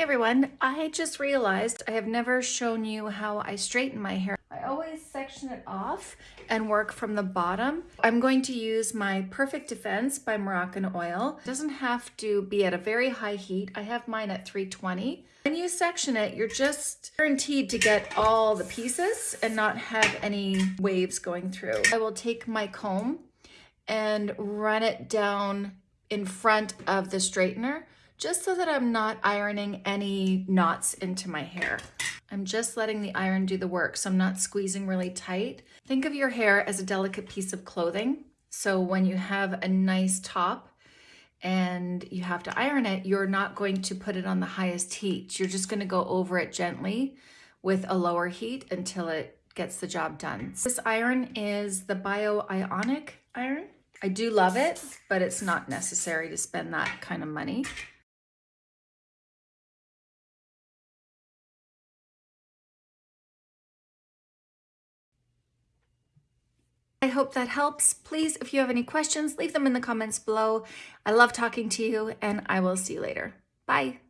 Hey everyone, I just realized I have never shown you how I straighten my hair. I always section it off and work from the bottom. I'm going to use my Perfect Defense by Moroccanoil. It doesn't have to be at a very high heat. I have mine at 320. When you section it, you're just guaranteed to get all the pieces and not have any waves going through. I will take my comb and run it down in front of the straightener just so that I'm not ironing any knots into my hair. I'm just letting the iron do the work, so I'm not squeezing really tight. Think of your hair as a delicate piece of clothing. So when you have a nice top and you have to iron it, you're not going to put it on the highest heat. You're just gonna go over it gently with a lower heat until it gets the job done. This iron is the Bio Ionic iron. I do love it, but it's not necessary to spend that kind of money. I hope that helps. Please, if you have any questions, leave them in the comments below. I love talking to you and I will see you later. Bye.